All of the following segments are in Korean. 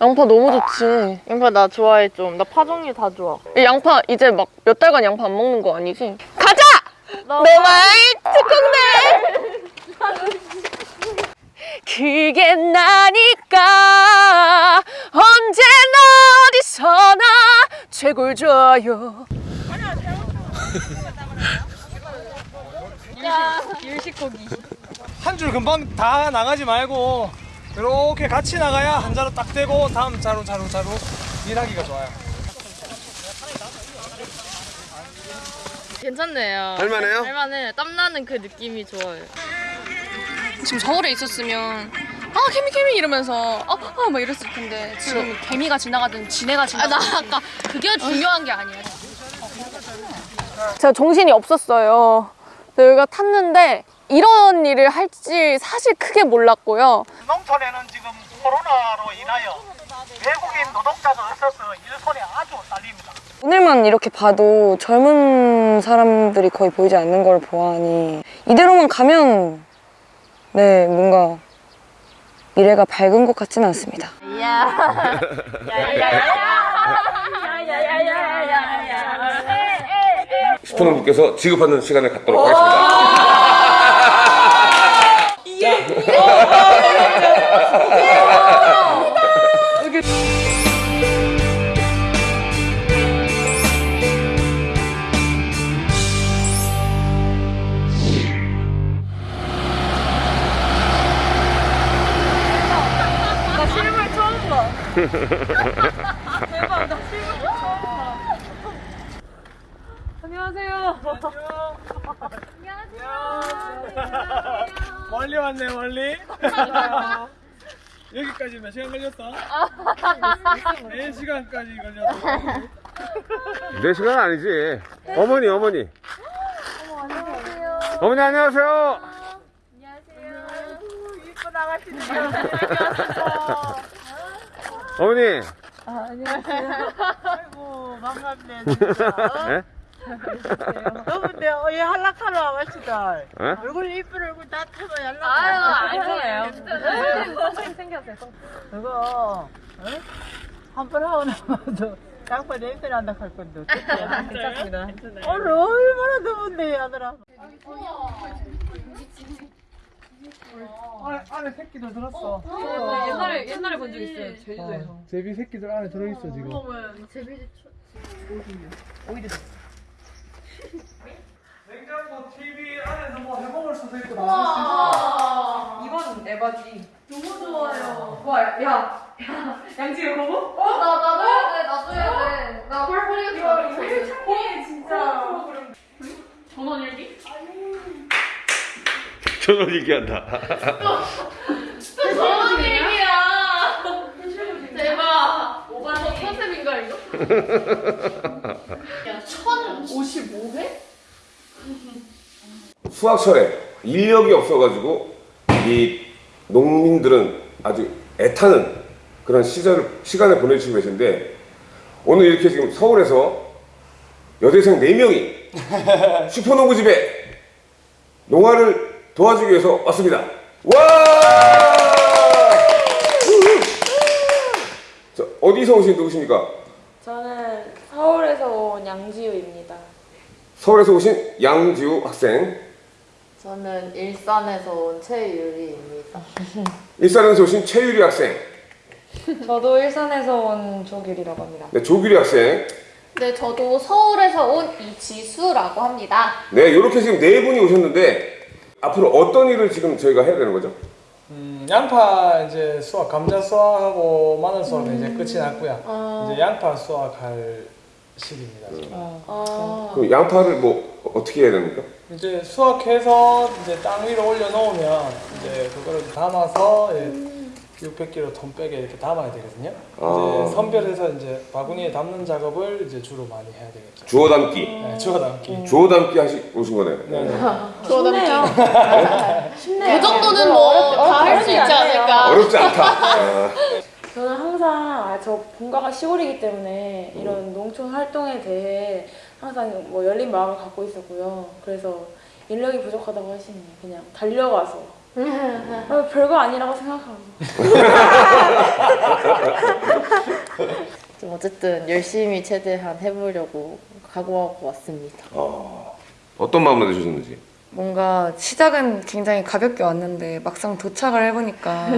양파 너무 좋지. 양파 나 좋아해 좀. 나 파종류 다 좋아. 이 양파 이제 막 몇 달간 양파 안 먹는 거 아니지? 가자! 너내말 특공대! 그게 나니까 언제나 어디서나 최고를 줘요. 한 줄 금방 다 나가지 말고 이렇게 같이 나가야 한 자루 딱 되고 다음 자루 자루 자루 일하기가 좋아요. 괜찮네요. 할만해요? 할만해. 땀나는 그 느낌이 좋아요. 지금 서울에 있었으면 아 개미 개미 이러면서 아막 이랬을 텐데 지금 개미가 지나가든 지네가 지나가든 나 아까 그게 중요한 게 아니야. 제가 정신이 없었어요. 여기가 탔는데 이런 일을 할지 사실 크게 몰랐고요. 농촌에는 지금 코로나로 인하여 외국인 노동자가 없어서 일손이 아주 딸립니다. 오늘만 이렇게 봐도 젊은 사람들이 거의 보이지 않는 걸 보아하니 이대로만 가면 네 뭔가 미래가 밝은 것 같지는 않습니다. 슈퍼농부께서 지급하는 시간을 갖도록 하겠습니다. 멀리 왔네 멀리. 여기까지 몇 시간 걸렸어? 4시간까지 걸렸어. 내 시간 아니지. 어머니, 어머니. 어머니, 안녕하세요. 어머니. 아이고 반갑네 진짜. 예? 너무데 어이 한락하러 와가지다. 예? 얼굴 이쁜 얼굴 다 타고 연락. 아유, 아니에요. 그거 한 번 하고 나면 양파 냄새 난다 할 건데 어떡해. 괜찮습니다. 오늘 얼마나 더운데 아들아. 안에, 안에 새끼들 들었어. 옛날에 옛날에 본 적 있어요. 제주도에서. 제비 새끼들 안에 들어있어 지금. 냉장고 TV 안에서 뭐 해먹을 수도 있고 나올 수도 있어. 이건 에바지. 너무 좋아요. 와, 야, 야, 양지의 거부? 어? 나 나도 해야 돼. 나도 해야 돼. 나 펄펄이가 좋아. 창피해, 진짜. 전원 일기? 전원 얘기한다. 저런 얘기야. 대박. 오바 저 컨셉인가 이거? 야, 1055회? 수확철에 인력이 없어가지고 이 농민들은 아주 애타는 그런 시절, 시간을 보내주고 계신데 오늘 이렇게 지금 서울에서 여대생 4명이 슈퍼농구집에 농화를 도와주기 위해서 왔습니다. 와! 자, 어디서 오신 누구십니까? 저는 서울에서 온 양지우입니다. 서울에서 오신 양지우 학생, 저는 일산에서 온 최유리입니다. 일산에서 오신 최유리 학생, 저도 일산에서 온 조규리라고 합니다. 네, 조규리 학생, 네, 저도 서울에서 온 이지수라고 합니다. 네, 이렇게 지금 네 분이 오셨는데 앞으로 어떤 일을 지금 저희가 해야 되는 거죠? 음, 양파 이제 수확, 감자 수확하고 마늘 수확은 이제 끝이 났고요. 이제 양파 수확할 시기입니다. 지금. 아, 그럼 양파를 뭐 어떻게 해야 됩니까? 이제 수확해서 이제 땅 위로 올려 놓으면 이제 그거를 담아서 예, 600kg 톤 백에 이렇게 담아야 되거든요. 아. 이제 선별해서 이제 바구니에 담는 작업을 이제 주로 많이 해야 되겠죠. 주워 담기, 네, 주워 담기. 주워 담기 하시 오신 거네요. 네, 네. 쉽네요. 쉽네요. 그 정도는 뭐 다 할 수 있지 않을까? 어렵지 않다. 아, 저는 항상 아, 저 본가가 시골이기 때문에 이런 농촌 활동에 대해 항상 뭐 열린 마음을 갖고 있었고요. 그래서 인력이 부족하다고 하시네요. 그냥 달려가서. 아, 별거 아니라고 생각하고. 좀 어쨌든 열심히 최대한 해보려고 각오하고 왔습니다. 어떤 마음으로 내주셨는지. 뭔가 시작은 굉장히 가볍게 왔는데 막상 도착을 해보니까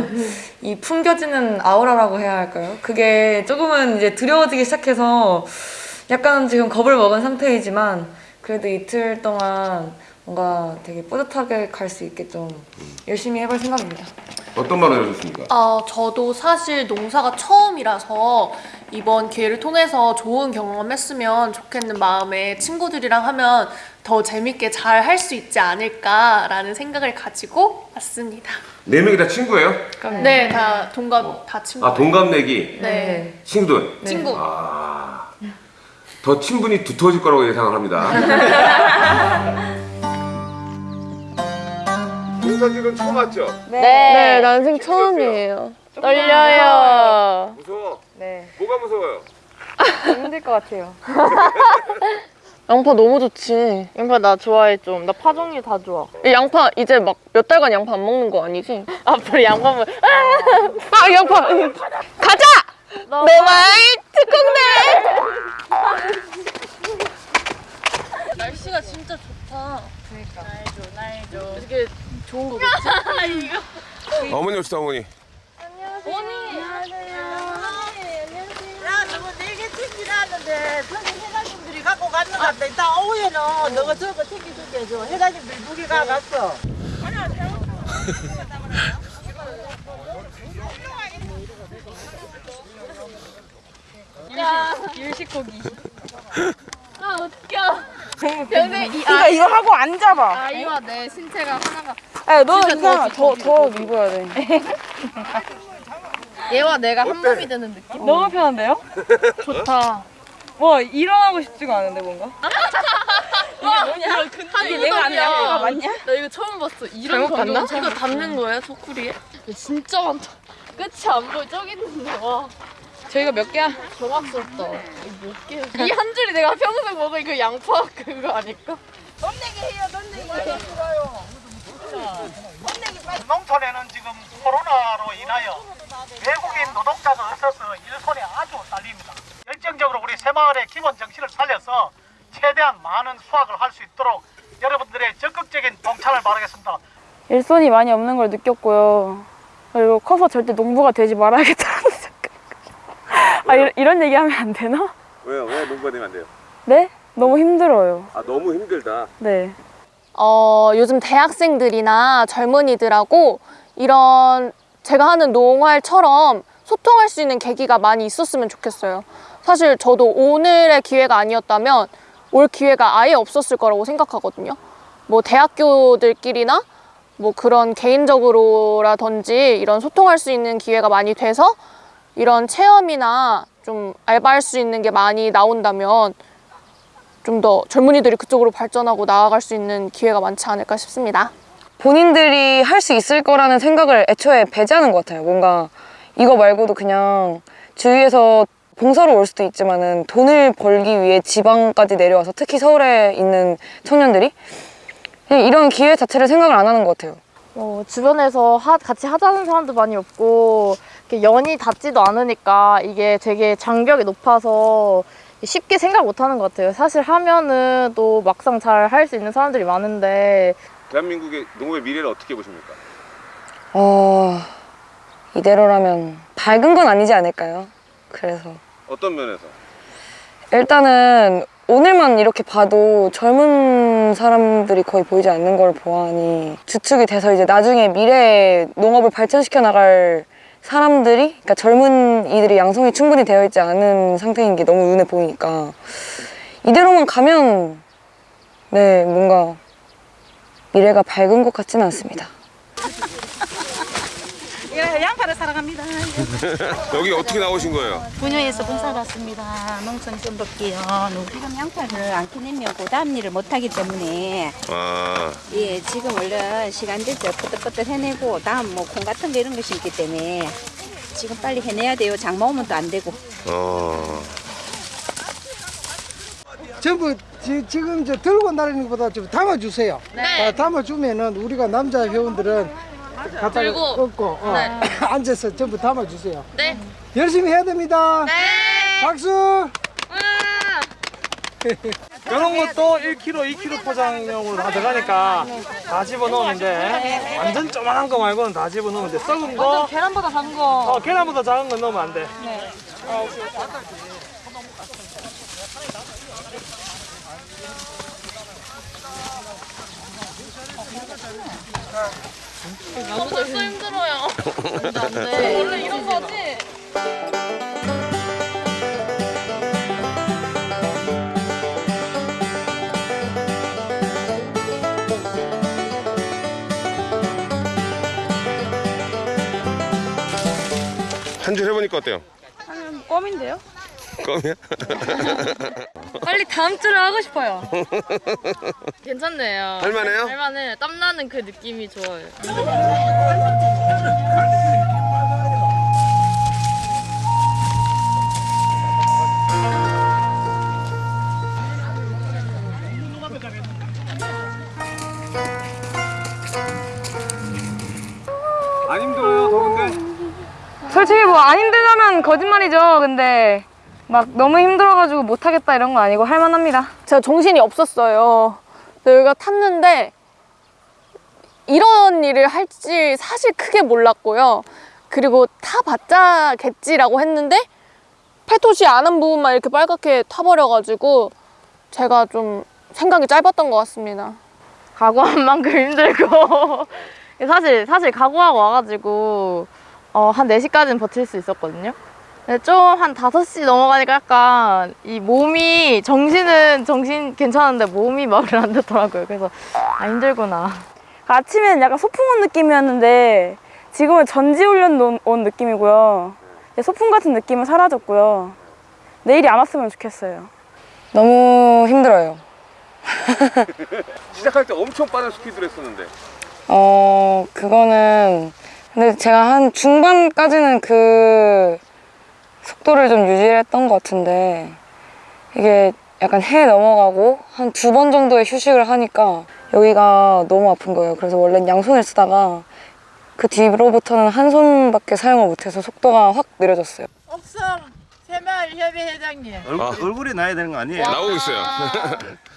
이 풍겨지는 아우라라고 해야 할까요? 그게 조금은 이제 두려워지기 시작해서 약간 지금 겁을 먹은 상태이지만 그래도 이틀 동안 뭔가 되게 뿌듯하게 갈 수 있게 좀 열심히 해볼 생각입니다. 어떤 마음으로 내주셨습니까? 아, 저도 사실 농사가 처음이라서 이번 기회를 통해서 좋은 경험했으면 좋겠는 마음에 친구들이랑 하면 더 재밌게 잘 할 수 있지 않을까라는 생각을 가지고 왔습니다. 네 명이 다 친구예요? 네, 다 동갑 다 친구. 아 동갑내기 네. 친구들. 친구. 아, 더 친분이 두터워질 거라고 예상을 합니다. 농사질은 처음 왔죠? 네, 난생 처음이에요. 떨려요. 무서워. 네, 뭐가 무서워요? 힘들 것 같아요. 양파 너무 좋지. 양파 나 좋아해 좀. 나 파종류 다 좋아. 이 양파 이제 막 몇 달간 양파 안 먹는 거 아니지? 앞으로 양파물. 아 양파 가자 내말 특공대 날씨가 진짜 좋다. 어머니 오시다 어머니. 야, 너가 네개 챙기라는데 저기 회장님들이 갖고 갔는 것 같다. 이따 오후에는 너가 저거 챙겨줄게. 저 회장님들 무게 가갔어. 아, 웃겨. 근데 이 이거 이거 하고 앉아봐. 아이와 내 신체가 하나가 야, 너 이거 더, 더 입어야 돼. 얘와 내가 한 몸이 되는 느낌? 너무 편한데요? 좋다. 뭐, 일어나고 싶지가 않은데, 뭔가? 하긴 내가 아는 양파가 맞냐? 나 이거 처음 봤어. 이런 잘못 봤나? 이거 담는 거예요, 소쿠리에? 진짜 많다. 끝이 안 보여. 저기 있는데 와. 저희가 몇 개야? 경악스럽다. 몇 개? 이한 줄이 내가 평생 먹은 그 양파 그거 아닐까? 농촌에는 지금 코로나로 인하여 외국인 노동자가 없어서 일손이 아주 딸립니다. 열정적으로 우리 새마을의 기본 정신을 살려서 최대한 많은 수확을 할 수 있도록 여러분들의 적극적인 동참을 바라겠습니다. 일손이 많이 없는 걸 느꼈고요. 그리고 커서 절대 농부가 되지 말아야겠다는 생각. 아 이, 이런 얘기하면 안 되나? 왜요? 왜 농부가 되면 안 돼요? 네? 너무 힘들어요. 아 너무 힘들다. 네. 어, 요즘 대학생들이나 젊은이들하고 이런 제가 하는 농활처럼 소통할 수 있는 계기가 많이 있었으면 좋겠어요. 사실 저도 오늘의 기회가 아니었다면 올 기회가 아예 없었을 거라고 생각하거든요. 뭐 대학교들끼리나 뭐 그런 개인적으로라든지 이런 소통할 수 있는 기회가 많이 돼서 이런 체험이나 좀 알바할 수 있는 게 많이 나온다면 좀 더 젊은이들이 그쪽으로 발전하고 나아갈 수 있는 기회가 많지 않을까 싶습니다. 본인들이 할 수 있을 거라는 생각을 애초에 배제하는 것 같아요. 뭔가 이거 말고도 그냥 주위에서 봉사로 올 수도 있지만 은 돈을 벌기 위해 지방까지 내려와서 특히 서울에 있는 청년들이 이런 기회 자체를 생각을 안 하는 것 같아요. 어, 주변에서 하- 같이 하자는 사람도 많이 없고 연이 닿지도 않으니까 이게 되게 장벽이 높아서 쉽게 생각 못 하는 것 같아요. 사실 하면은 또 막상 잘 할 수 있는 사람들이 많은데 대한민국의 농업의 미래를 어떻게 보십니까? 어, 이대로라면 밝은 건 아니지 않을까요? 그래서 어떤 면에서? 일단은 오늘만 이렇게 봐도 젊은 사람들이 거의 보이지 않는 걸 보아하니 주축이 돼서 이제 나중에 미래에 농업을 발전시켜 나갈 사람들이 그러니까 젊은 이들이 양성이 충분히 되어 있지 않은 상태인 게 너무 눈에 보이니까 이대로만 가면 네 뭔가 미래가 밝은 것 같지는 않습니다. 예, 양파를 사랑합니다. 여기 어떻게 나오신 거예요? 분야에서 봉사를 왔습니다. 농촌 좀 볼게요. 지금 양파를 안 캐내면 그 다음 일을 못하기 때문에 아 예, 지금 얼른 시간 될때 뻗떡뻗떡 해내고 다음 뭐 콩 같은 거 이런 것이 있기 때문에 지금 빨리 해내야 돼요. 장마 오면 또 안 되고. 어. 전부 지, 지금 저 들고 나르는 것보다 좀 담아주세요. 네. 담아주면은 우리가 남자 회원들은 갖다가 들고. 얹고 어, 네. 앉아서 전부 담아주세요. 네. 열심히 해야 됩니다. 네. 박수! 이런 것도 1kg, 2kg 포장용으로 다 들어가니까 다 집어넣으면 돼. 완전 조만한 거 말고는 다 집어넣으면 돼. 썩은 거, 계란보다 작은 거. 어, 계란보다 작은 건 넣으면 안 돼. 벌써 힘들어요. 안 돼. 원래 이런 거지? 한 줄 해보니까 어때요? 껌인데요? 껌이야? 빨리 다음 주를 하고 싶어요. 괜찮네요. 할만해요? 할만해. 땀나는 그 느낌이 좋아요. 안 힘들어요, 더운데? 솔직히 뭐 안 힘들다면 거짓말이죠. 근데 막 너무 힘들어가지고 못하겠다 이런 거 아니고 할만합니다. 제가 정신이 없었어요. 여기가 탔는데 이런 일을 할지 사실 크게 몰랐고요. 그리고 타봤자겠지라고 했는데 팔토시 아는 부분만 이렇게 빨갛게 타버려가지고 제가 좀 생각이 짧았던 것 같습니다. 각오한 만큼 힘들고 사실 사실 각오하고 와가지고 어, 한 4시까지는 버틸 수 있었거든요. 좀 한 5시 넘어가니까 약간 이 몸이 정신은 정신 괜찮은데 몸이 말을 안 듣더라고요. 그래서 아 힘들구나. 아침에는 약간 소풍 온 느낌이었는데 지금은 전지훈련 온- 온 느낌이고요. 소풍 같은 느낌은 사라졌고요. 내일이 안 왔으면 좋겠어요. 너무 힘들어요. 시작할 때 엄청 빠른 스피드를 했었는데 어, 그거는 근데 제가 한 중반까지는 그 속도를 좀 유지했던 것 같은데 이게 약간 해 넘어가고 한 두 번 정도의 휴식을 하니까 여기가 너무 아픈 거예요. 그래서 원래는 양손을 쓰다가 그 뒤로부터는 한 손밖에 사용을 못해서 속도가 확 느려졌어요. 옥성 새마을협의 회장님. 얼, 얼굴이 나야 되는 거 아니에요? 나오고 있어요.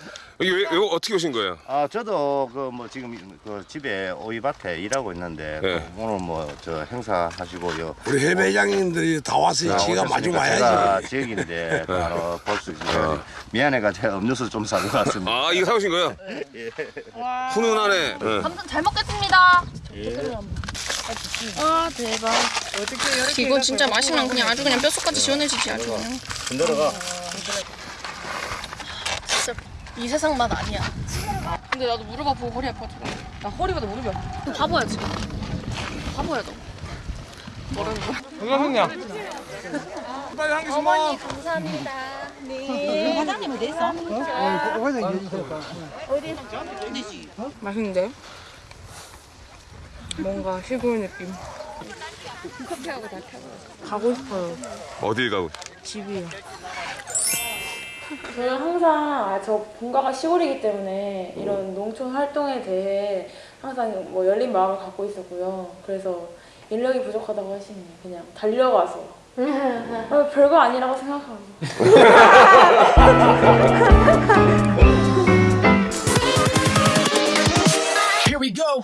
여기 왜, 왜 어떻게 오신 거예요? 아 저도 그 뭐 지금 그 집에 오이밭에 일하고 있는데 네. 그 오늘 뭐 저 행사 하시고요. 우리 해배장님들이 다 왔으니 지가 마주 제가 와야지. 지역인데 바로 볼수 있어요. 미안해가 제가 음료수 좀 사고 왔습니다. 아 이거 사오신 거예요? 훈훈하네. 네. 아무튼 잘 먹겠습니다. 아 대박. 이거 진짜 마시면 그냥 아주 그냥 뼛속까지 시원해지지 아주 그냥. 이 세상 맛 아니야. 근데 나도 무릎 아프고 허리 아파가지고. 나 허리보다 무릎이 아파. 바보야 지금. 바보야 너. 뭐라는 거야? 건강했냐? 빨리 한 개씩 먹어. 감사합니다. 회장님 어디 있어? 어, 회장님 맛있는데? 뭔가 시골 느낌. 가고 싶어요. 어딜 가고? 집이요. 저는 항상 아, 저 본가가 시골이기 때문에 이런 농촌 활동에 대해 항상 뭐 열린 마음을 갖고 있었고요. 그래서 인력이 부족하다고 하시니 그냥 달려가서 어, 별거 아니라고 생각하고 Here we go.